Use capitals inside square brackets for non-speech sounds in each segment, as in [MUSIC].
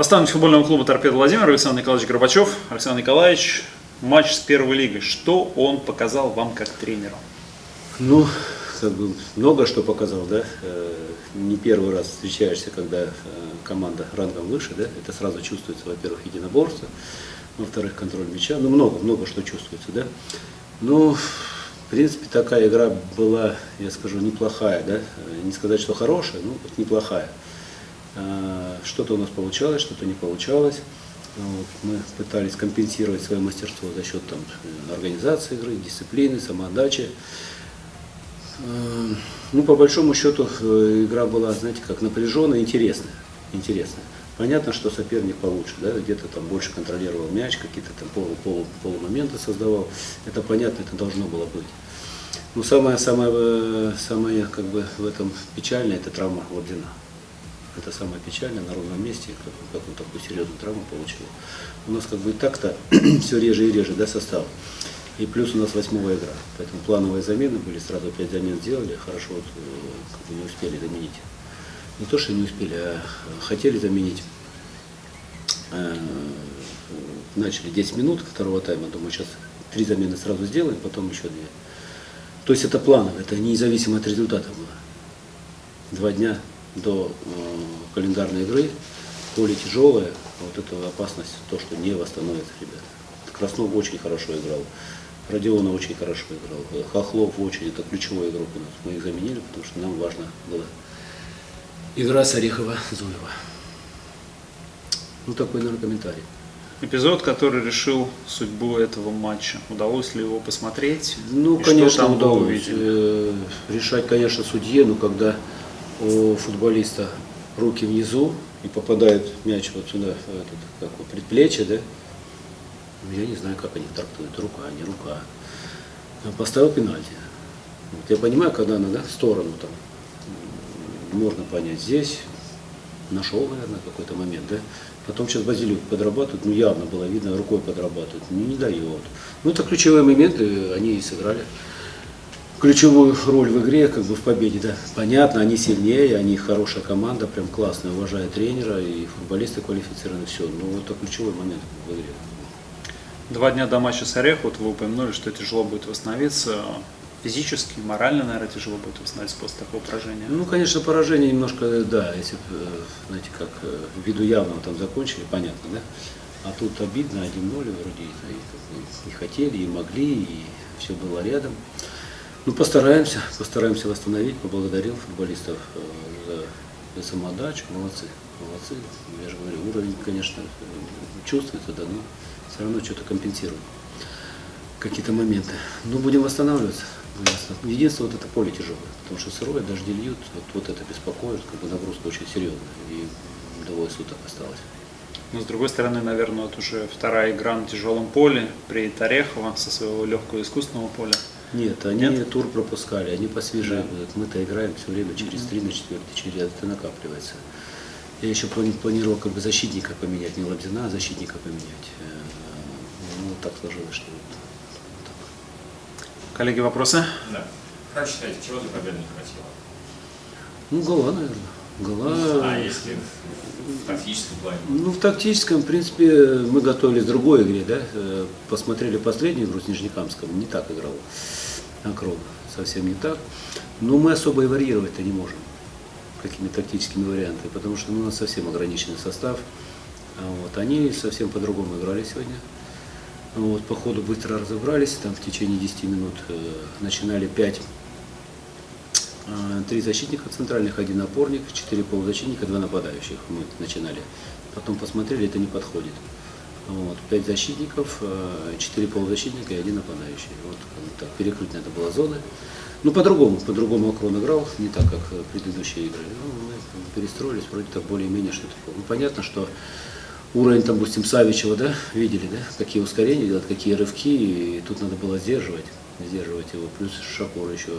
Наставник футбольного клуба «Торпедо Владимир» Александр Николаевич Горбачев. Александр Николаевич, матч с первой лигой. Что он показал вам как тренеру? Ну, как бы много что показал, да. Э, Не первый раз встречаешься, когда э, команда рангом выше, да. Это сразу чувствуется, во-первых, единоборство, во-вторых, контроль мяча. Ну, много, много что чувствуется, да. Ну, в принципе, такая игра была, я скажу, неплохая, да. Э, Не сказать, что хорошая, но неплохая. А, Что-то у нас получалось, что-то не получалось. Вот, мы пытались компенсировать свое мастерство за счет там, э, организации игры, дисциплины, самоотдачи. Э, Ну, по большому счету, э, игра была, знаете, как напряженная, интересная. интересная. Понятно, что соперник получше, да, где-то там больше контролировал мяч, какие-то там полу, полу, полумоменты создавал. Это понятно, это должно было быть. Но самое, самое, э, самое как бы в этом печальное, это травма Лобдина. Это самое печальное на ровном месте, как, как он такую серьезную травму получил. У нас как бы и так-то [CLEARS THROAT] все реже и реже, да, состав. И плюс у нас восьмая игра. Поэтому плановые замены были, сразу пять замен сделали, хорошо вот, э, как бы не успели заменить. Не то, что не успели, а хотели заменить. Э, Начали 10 минут второго тайма, думаю, сейчас три замены сразу сделаем, потом еще две. То есть это планово, это независимо от результата было. Два дня до э, календарной игры, поле тяжелое, вот эта опасность, то, что не восстановится, ребята. Краснов очень хорошо играл, Родиона очень хорошо играл, э, Хохлов очень, это ключевой игрок у нас. Мы их заменили, потому что нам важно было игра с Орехова-Зуева. Ну, такой, наверное, комментарий. Эпизод, который решил судьбу этого матча. Удалось ли его посмотреть? Ну, И конечно, удалось. Э, Решать, конечно, судье, но когда у футболиста руки внизу и попадает мяч вот сюда, в этот, как вот, предплечье, да, ну, я не знаю, как они трактуют, рука, не рука. Поставил пенальти. Вот я понимаю, когда она, да, в сторону там, можно понять, здесь нашел, наверное, какой-то момент, да. Потом сейчас Базилюк подрабатывает, ну явно было видно, рукой подрабатывает, ну не дает. Ну это ключевые моменты, они и сыграли ключевую роль в игре, как бы в победе, да. Понятно, они сильнее, они хорошая команда, прям классная, уважает тренера, и футболисты квалифицированы, все. Ну это ключевой момент в игре. Два дня до матча с Орех, вот вы упомянули, что тяжело будет восстановиться. Физически, морально, наверное, тяжело будет восстановиться после такого поражения. Ну, конечно, поражение немножко, да, если э, знаете, как э, ввиду явного там закончили, понятно, да. А тут обидно, 1-0 вроде, и, и хотели, и могли, и все было рядом. Ну, постараемся, постараемся восстановить, поблагодарил футболистов э, за, за самоотдачу, молодцы, молодцы. Я же говорю, уровень, конечно, э, чувствуется, да, но все равно что-то компенсируем, какие-то моменты. Ну, будем восстанавливаться. восстанавливаться. Единственное, вот это поле тяжелое, потому что сырое, дожди льют, вот, вот это беспокоит, как бы нагрузка очень серьезная, и двое суток осталось. Но с другой стороны, наверное, вот уже вторая игра на тяжелом поле при Орехова со своего легкого искусственного поля. Нет, они Нет? тур пропускали, они посвежее Да. будут. Мы-то играем все время через три на четвертый, через это накапливается. Я еще плани- планировал как бы защитника поменять, не Лобзина, а защитника поменять. Э, Ну, так сложилось, что вот так. Коллеги, вопросы? Да. Как считаете, чего для победы не хватило? Ну, гола, наверное. Гола. А если в тактическом плане? Ну, в тактическом, в принципе, мы готовились к другой игре, да. Э, Посмотрели последнюю игру с Нижнекамском, не так играл Акрон, совсем не так. Но мы особо и варьировать-то не можем какими тактическими вариантами, потому что ну, у нас совсем ограниченный состав. А Вот, они совсем по-другому играли сегодня. Вот, по ходу быстро разобрались, там в течение 10 минут э, начинали 5 а, Три защитника центральных, один опорник, четыре полузащитника, два нападающих мы начинали. Потом посмотрели, это не подходит. Вот, пять защитников, э, четыре полузащитника и один нападающий. Вот так, перекрыть надо было зоны. Ну, по-другому, по-другому Акрон играл, не так, как э, предыдущие игры. Ну, мы перестроились, вроде так более-менее что-то. Ну, понятно, что уровень, там, допустим, Савичева, да, видели, да, какие ускорения делать, какие рывки, и тут надо было сдерживать, сдерживать его. Плюс Шакур еще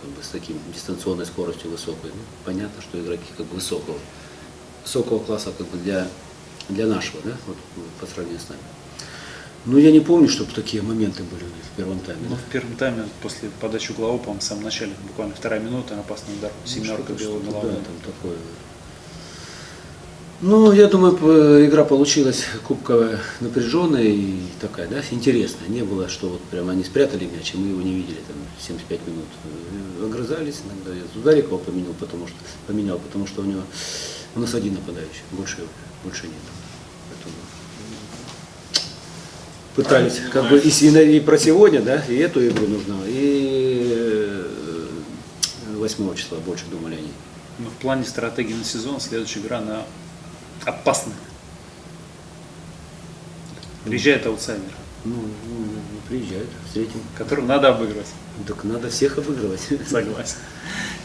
как бы, с таким дистанционной скоростью высокой. Ну, понятно, что игроки как бы высокого, высокого класса как бы для, для нашего, да, вот, по сравнению с нами. Ну, я не помню, чтобы такие моменты были в первом тайме. Ну, да. в первом тайме, после подачи углового, по-моему, в самом начале, буквально вторая минута, опасный удар, семерка Ну, Что-то- белого головой. Да, там такое. Ну, я думаю, игра получилась кубковая, напряженная и такая, да, интересная. Не было, что вот прямо они спрятали мяч, и мы его не видели там 75 минут. Э, Огрызались иногда. Я Дударикова поменял, потому что поменял, потому что у него у нас один нападающий, больше, больше нет. Поэтому пытались как бы и, и про сегодня, да, и эту игру нужно, и 8 числа больше думали они. Ну, в плане стратегии на сезон следующая игра, она опасная. Приезжает аутсайдер, Ну, ну, ну, приезжают, встретим. которого надо обыгрывать. Так надо всех обыгрывать. [LAUGHS] Согласен.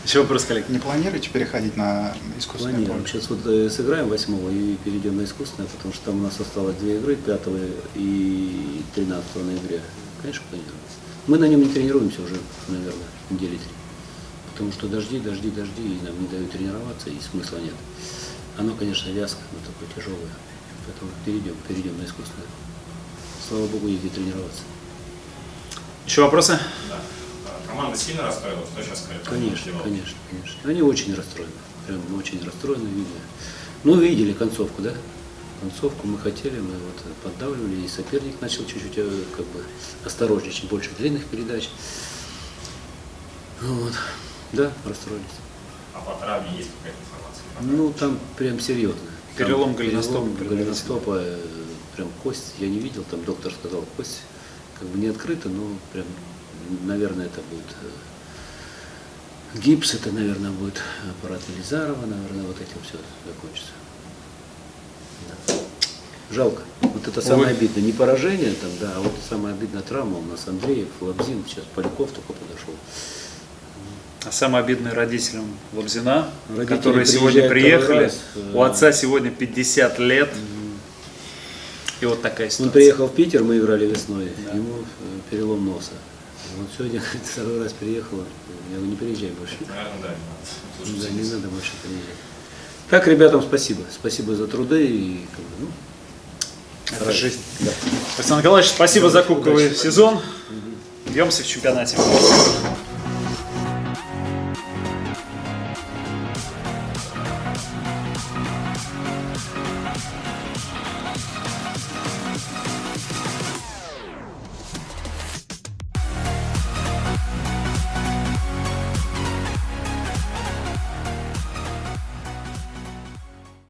Еще вопрос, коллег. Не планируете переходить на искусственное Планируем. поле? Сейчас вот э, сыграем восьмого и перейдем на искусственное, потому что там у нас осталось две игры, 5 и 13 ноября. Конечно, планируем. Мы на нем не тренируемся уже, наверное, недели три. Потому что дожди, дожди, дожди, и нам не дают тренироваться, и смысла нет. Оно, конечно, вязко, но такое тяжелое. Поэтому перейдем, перейдем на искусственное. Слава Богу, где тренироваться. Еще вопросы? Да. А, Команда сильно расстроилась? Что сейчас сказать? Конечно, конечно, конечно. Они очень расстроены. Прям очень расстроены, видно. Ну, видели концовку, да? Концовку мы хотели, мы вот поддавливали, и соперник начал чуть-чуть э, как бы осторожничать, больше длинных передач. Ну Вот. Да, расстроились. А по травме есть какая-то информация? Ну, там прям серьезно. Там Перелом голеностопа перелом голеностопа, э, прям кость, я не видел, там доктор сказал, кость как бы не открыта, но прям, наверное, это будет э, гипс, это, наверное, будет аппарат Елизарова, наверное, вот этим все закончится. Да. Жалко. Вот это самое Ой. обидное. Не поражение там, да, а вот самая обидная травма у нас Андреев, Лабзин, сейчас Поляков только подошел. А самое обидное родителям Лобзина, Родители которые сегодня приехали. раз, У э, отца сегодня 50 лет. И вот такая ситуация. Он приехал в Питер, мы играли весной, Да. ему э, перелом носа. Вот сегодня [LAUGHS] второй раз приехал, я говорю, не приезжай больше. Наверное, да, не надо. Да, не надо больше приезжать. Так, ребятам спасибо. Спасибо за труды и как бы, ну, Это жизнь. да. Александр Николаевич, спасибо за кубковый Удачи. сезон. Бьемся в чемпионате. Podcast.